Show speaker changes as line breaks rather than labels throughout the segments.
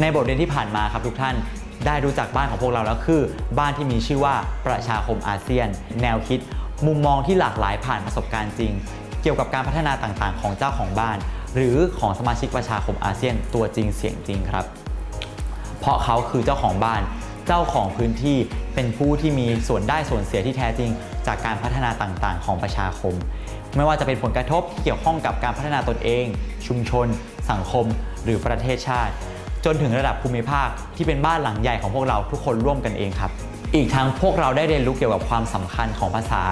ในบทเรียนที่ผ่านมาครับทุกท่านได้รู้จักบ้านของพวกเราแล้วคือ บ้านที่มีชื่อว่าประชาคมอาเซียน แนวคิด มุมมองที่หลากหลายผ่านประสบการณ์จริง เกี่ยวกับการพัฒนาต่างๆ ของเจ้าของบ้าน หรือของสมาชิกประชาคมอาเซียนตัวจริงเสียงจริงครับ เพราะเขาคือเจ้าของบ้าน เจ้าของพื้นที่เป็นผู้ที่มีส่วนได้ส่วนเสียที่แท้จริง จากการพัฒนาต่างๆ ของประชาคม ไม่ว่าจะเป็นผลกระทบที่เกี่ยวข้องกับการพัฒนาตนเอง ชุมชน สังคม หรือประเทศชาติ จนถึงระดับภูมิภาคที่เป็นบ้านหลังใหญ่ของพวกเราทุกคนร่วมกันเองครับ อีกทั้งพวกเราได้เรียนรู้เกี่ยวกับความสำคัญของภาษา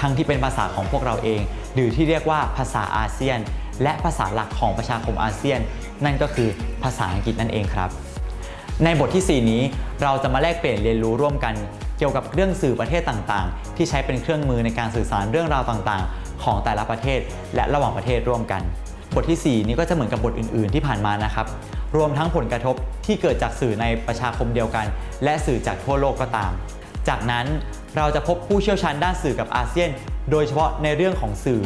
ทั้งที่เป็นภาษาของพวกเราเอง หรือที่เรียกว่าภาษาอาเซียน และภาษาหลักของประชาคมอาเซียน นั่นก็คือภาษาอังกฤษนั่นเองครับ ในบทที่ 4 นี้เราจะมาแลกเปลี่ยนเรียนรู้ร่วมกัน เกี่ยวกับเรื่องสื่อประเทศต่างๆ ที่ใช้เป็นเครื่องมือในการสื่อสารเรื่องราวต่างๆ ของแต่ละประเทศ และระหว่างประเทศร่วมกัน บทที่ 4 นี้ก็จะเหมือนกับบทอื่น ๆ ที่ผ่านมานะครับ รวมทั้งผลกระทบที่เกิดจากสื่อในประชาคมเดียวกัน และสื่อจากทั่วโลกก็ตาม จากนั้นเราจะพบผู้เชี่ยวชาญด้านสื่อกับอาเซียน โดยเฉพาะในเรื่องของสื่อ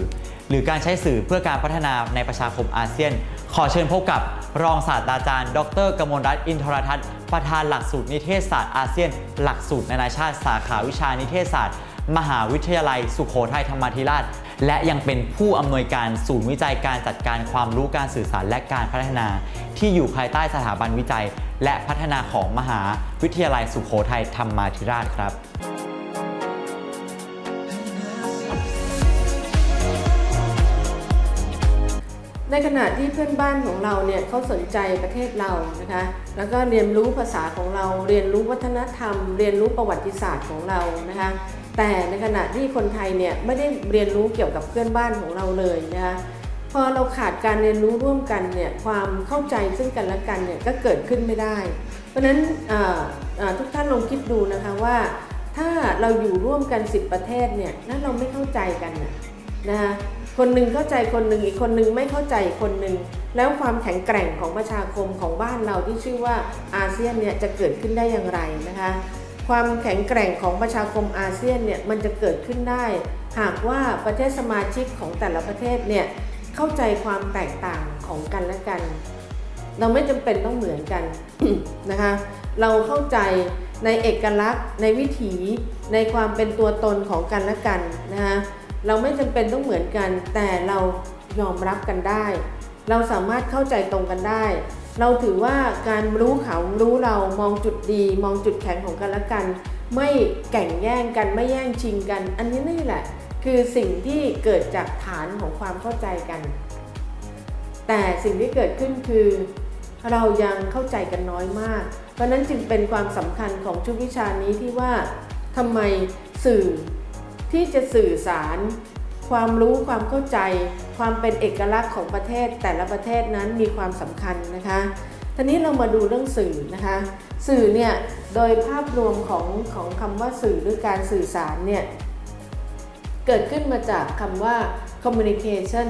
หรือการใช้สื่อเพื่อการพัฒนาในประชาคมอาเซียน ขอเชิญพบกับรองศาสตราจารย์ ดรกมลรัตน์อินทรทัศน์ประธานหลักสูตรนิเทศศาสตร์อาเซียน หลักสูตรนานาชาติสาขาวิชานิเทศศาสตร์ มหาวิทยาลัย สุโขทัยธรรมาธิราช และยังเป็นผู้อำนวยการศูนย์วิจัยการจัดการความรู้การสื่อสารและการพัฒนา ที่อยู่ภายใต้สถาบันวิจัย และพัฒนาของมหาวิทยาลัยสุโขทัยธรรมาธิราชครับ
ในขณะที่เพื่อนบ้านของเราเนี่ยเขาสนใจประเทศเรานะคะ แล้วก็เรียนรู้ภาษาของเรา เรียนรู้วัฒนธรรม เรียนรู้ประวัติศาสตร์ของเรานะคะ แต่ในขณะที่คนไทยเนี่ยไม่ได้เรียนรู้เกี่ยวกับเพื่อนบ้านของเราเลยนะคะพอเราขาดการเรียนรู้ร่วมกันเนี่ยความเข้าใจซึ่งกันและกันเนี่ยก็เกิดขึ้นไม่ได้ เพราะฉะนั้นทุกท่านลองคิดดูนะคะว่าถ้าเราอยู่ร่วมกัน 10 ประเทศเนี่ยแล้วเราไม่เข้าใจกันนะคะคนหนึ่งเข้าใจคนหนึ่งอีกคนหนึ่งไม่เข้าใจคนหนึ่งแล้วความแข็งแกร่งของประชาคมของบ้านเราที่ชื่อว่าอาเซียนเนี่ยจะเกิดขึ้นได้อย่างไรนะคะ ความแข็งแกร่งของประชาคมอาเซียนเนี่ยมันจะเกิดขึ้นได้ หากว่าประเทศสมาชิกของแต่ละประเทศเนี่ยเข้าใจความแตกต่างของกันและกัน เราไม่จำเป็นต้องเหมือนกันนะคะ เราเข้าใจในเอกลักษณ์ ในวิถีในความเป็นตัวตนของกันและกันนะคะเราไม่จำเป็นต้องเหมือนกัน แต่เรายอมรับกันได้ เราสามารถเข้าใจตรงกันได้ เราถือว่าการรู้เขารู้เรามองจุดดี มองจุดแข็งของกันและกัน ไม่แข่งแย่งกันไม่แย่งชิงกัน อันนี้นี่แหละ คือสิ่งที่เกิดจากฐานของความเข้าใจกัน แต่สิ่งที่เกิดขึ้นคือ เรายังเข้าใจกันน้อยมาก เพราะนั้นจึงเป็นความสำคัญของชุดวิชานี้ที่ว่าทำไมสื่อที่จะสื่อสาร ความรู้ความเข้าใจ ความเป็นเอกลักษณ์ของประเทศแต่ละประเทศนั้นมีความสำคัญนะคะทีนี้เรามาดูเรื่องสื่อนะคะ สื่อเนี่ยโดยภาพรวมของของคำว่าสื่อหรือการสื่อสารเนี่ยเกิดขึ้นมาจากคำว่า communication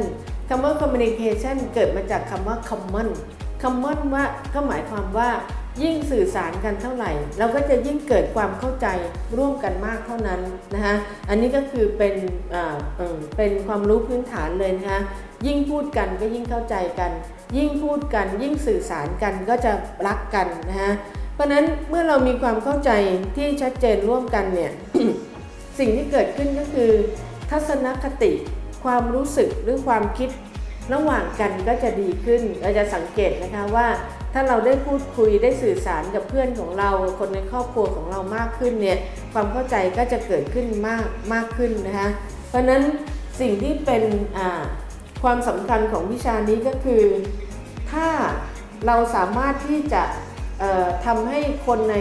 คำว่า communication เกิดมาจากคำว่า common common ว่าก็หมายความว่า ยิ่งสื่อสารกันเท่าไหร่ เราก็จะยิ่งเกิดความเข้าใจร่วมกันมากเท่านั้นนะคะอันนี้ก็คือเป็นเป็นความรู้พื้นฐานเลยนะคะยิ่งพูดกันก็ยิ่งเข้าใจกัน ยิ่งพูดกัน ยิ่งสื่อสารกันก็จะรักกันนะคะเพราะนั้นเมื่อเรามีความเข้าใจที่ชัดเจนร่วมกันเนี่ยสิ่งที่เกิดขึ้นก็คือ ทัศนคติ ความรู้สึกหรือความคิดระหว่างกันก็จะดีขึ้นเราจะสังเกตนะคะว่า ถ้าเราได้พูดคุยได้สื่อสารกับเพื่อนของเรา คนในครอบครัวของเรามากขึ้นเนี่ยความเข้าใจก็จะเกิดขึ้นมากมากขึ้นนะคะเพราะฉะนั้นสิ่งที่เป็นความสำคัญของวิชานี้ก็คือ ถ้าเราสามารถที่จะทำให้คนใน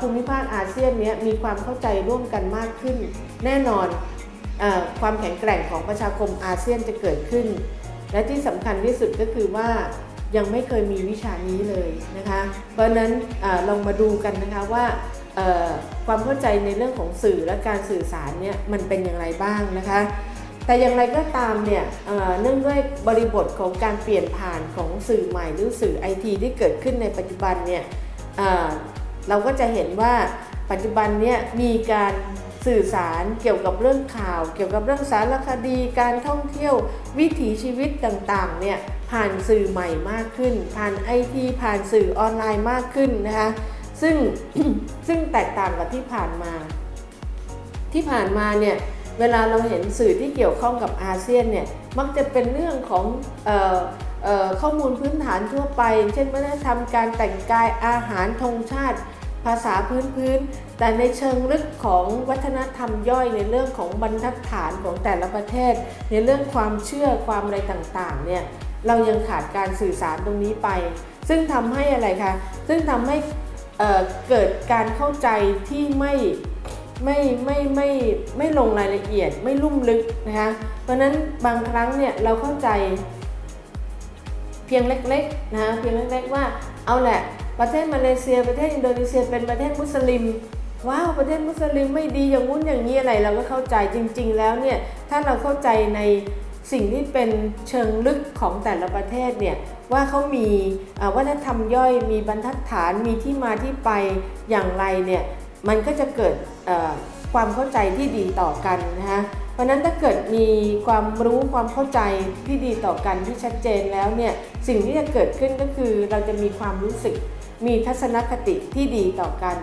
ภูมิภาคอาเซียนเนี้ยมีความเข้าใจร่วมกันมากขึ้น แน่นอนออความแข็งแกร่งของประชาคมอาเซียนจะเกิดขึ้น และที่สำคัญที่สุดก็คือว่า ยังไม่เคยมีวิชานี้เลยนะคะ เพราะนั้นอลองมาดูกันนะคะว่าความเข้าใจในเรื่องของสื่อและการสื่อสารเนี่ยมันเป็นอย่างไรบ้างนะคะ แต่อย่างไรก็ตามเนี่ยเนื่องด้วยบริบทของการเปลี่ยนผ่านของสื่อใหม่หรือสื่อไอทีที่เกิดขึ้นในปัจจุบันเนี่ยเราก็จะเห็นว่าปัจจุบันเนี่ยมีการ สื่อสารเกี่ยวกับเรื่องข่าว เกี่ยวกับเรื่องสารคดี การท่องเที่ยว วิถีชีวิตต่างๆเนี่ยผ่านสื่อใหม่มากขึ้น ผ่านไอทีผ่านสื่อออนไลน์มากขึ้นนะคะซึ่งซึ่งแตกต่างกับที่ผ่านมา ที่ผ่านมาเนี่ยเวลาเราเห็นสื่อที่เกี่ยวข้องกับอาเซียนเนี่ยมักจะเป็นเรื่องของออออข้อมูลพื้นฐานทั่วไป เช่นวัฒนธรรมการแต่งกายอาหารธงชาติ ภาษาพื้นพื้น แต่ในเชิงลึกของวัฒนธรรมย่อยในเรื่องของบรรทัดฐานของแต่ละประเทศ ในเรื่องความเชื่อความอะไรต่างๆเนี่ยเรายังขาดการสื่อสารตรงนี้ไป ซึ่งทำให้อะไรคะซึ่งทำให้เเกิดการเข้าใจที่ไม่ไม่ไม่ไม่ไม่ลงรายละเอียดไม่ลุ่มลึกนะคะเพราะนั้นบางครั้งเนี่ยเราเข้าใจเพียงเล็กๆนะคะเพียงเล็กๆว่าเอาแหละประเทศมาเลเซียประเทศอินโดนีเซียเป็นประเทศมุสลิม ว้าวประเทศมุสลิมไม่ดีอย่างงู้นอย่างนี้อะไรเราก็เข้าใจจริง ๆ แล้วเนี่ยถ้าเราเข้าใจในสิ่งที่เป็นเชิงลึกของแต่ละประเทศเนี่ยว่าเขามีวัฒนธรรมย่อยมีบรรทัดฐานมีที่มาที่ไปอย่างไรเนี่ยมันก็จะเกิดความเข้าใจที่ดีต่อกันนะคะเพราะนั้นถ้าเกิดมีความรู้ความเข้าใจที่ดีต่อกันที่ชัดเจนแล้วเนี่ยสิ่งที่จะเกิดขึ้นก็คือเราจะมีความรู้สึกมีทัศนคติที่ดีต่อกัน